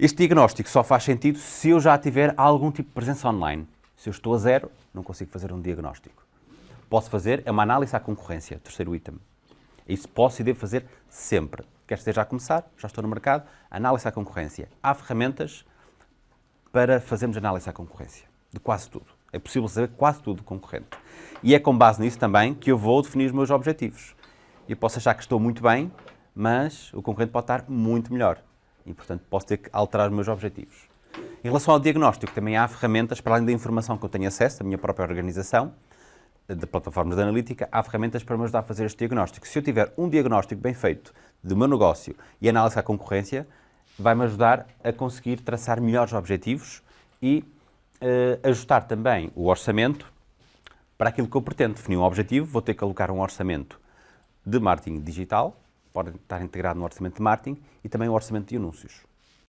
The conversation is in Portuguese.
Este diagnóstico só faz sentido se eu já tiver algum tipo de presença online. Se eu estou a zero, não consigo fazer um diagnóstico. Posso fazer é uma análise à concorrência, terceiro item. Isso posso e devo fazer sempre. Quer esteja a começar, já estou no mercado, análise à concorrência. Há ferramentas para fazermos análise à concorrência, de quase tudo. É possível saber quase tudo do concorrente. E é com base nisso também que eu vou definir os meus objetivos. Eu posso achar que estou muito bem, mas o concorrente pode estar muito melhor. E, portanto, posso ter que alterar os meus objetivos. Em relação ao diagnóstico, também há ferramentas, para além da informação que eu tenho acesso, da minha própria organização, de plataformas de analítica, há ferramentas para me ajudar a fazer este diagnóstico. Se eu tiver um diagnóstico bem feito do meu negócio e análise à concorrência, vai-me ajudar a conseguir traçar melhores objetivos e uh, ajustar também o orçamento para aquilo que eu pretendo. Definir um objetivo, vou ter que alocar um orçamento de marketing digital, pode estar integrado no orçamento de marketing e também o orçamento de anúncios.